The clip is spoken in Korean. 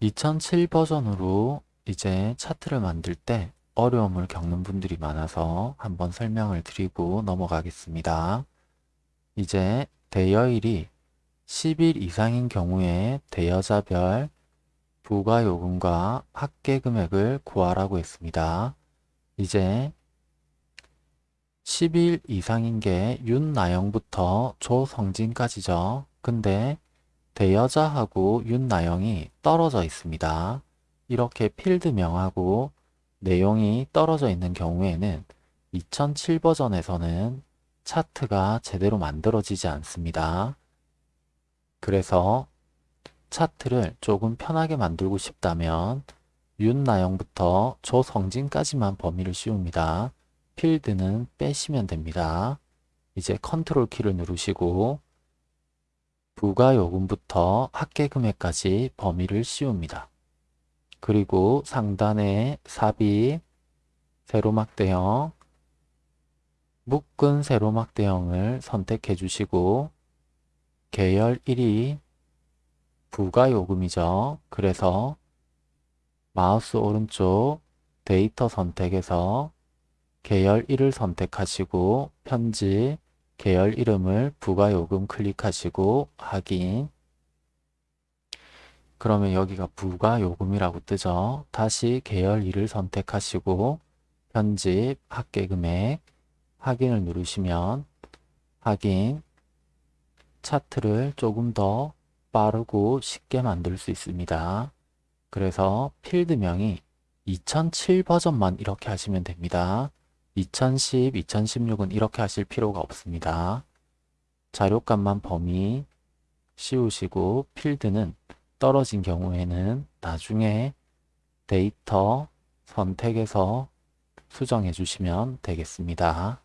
2007 버전으로 이제 차트를 만들 때 어려움을 겪는 분들이 많아서 한번 설명을 드리고 넘어가겠습니다. 이제 대여일이 10일 이상인 경우에 대여자별 부가요금과 합계 금액을 구하라고 했습니다. 이제 10일 이상인 게 윤나영부터 조성진까지죠. 근데 대여자하고 윤나영이 떨어져 있습니다. 이렇게 필드명하고 내용이 떨어져 있는 경우에는 2007 버전에서는 차트가 제대로 만들어지지 않습니다. 그래서 차트를 조금 편하게 만들고 싶다면 윤나영부터 조성진까지만 범위를 씌웁니다. 필드는 빼시면 됩니다. 이제 컨트롤 키를 누르시고 부가요금부터 합계금액까지 범위를 씌웁니다. 그리고 상단에 삽입, 세로 막대형, 묶은 세로 막대형을 선택해 주시고 계열 1이 부가요금이죠. 그래서 마우스 오른쪽 데이터 선택에서 계열 1을 선택하시고 편집, 계열 이름을 부가요금 클릭하시고 확인 그러면 여기가 부가요금이라고 뜨죠. 다시 계열 2를 선택하시고 편집, 합계금액 확인을 누르시면 확인 차트를 조금 더 빠르고 쉽게 만들 수 있습니다. 그래서 필드명이 2007 버전만 이렇게 하시면 됩니다. 2010, 2016은 이렇게 하실 필요가 없습니다. 자료값만 범위 씌우시고 필드는 떨어진 경우에는 나중에 데이터 선택해서 수정해 주시면 되겠습니다.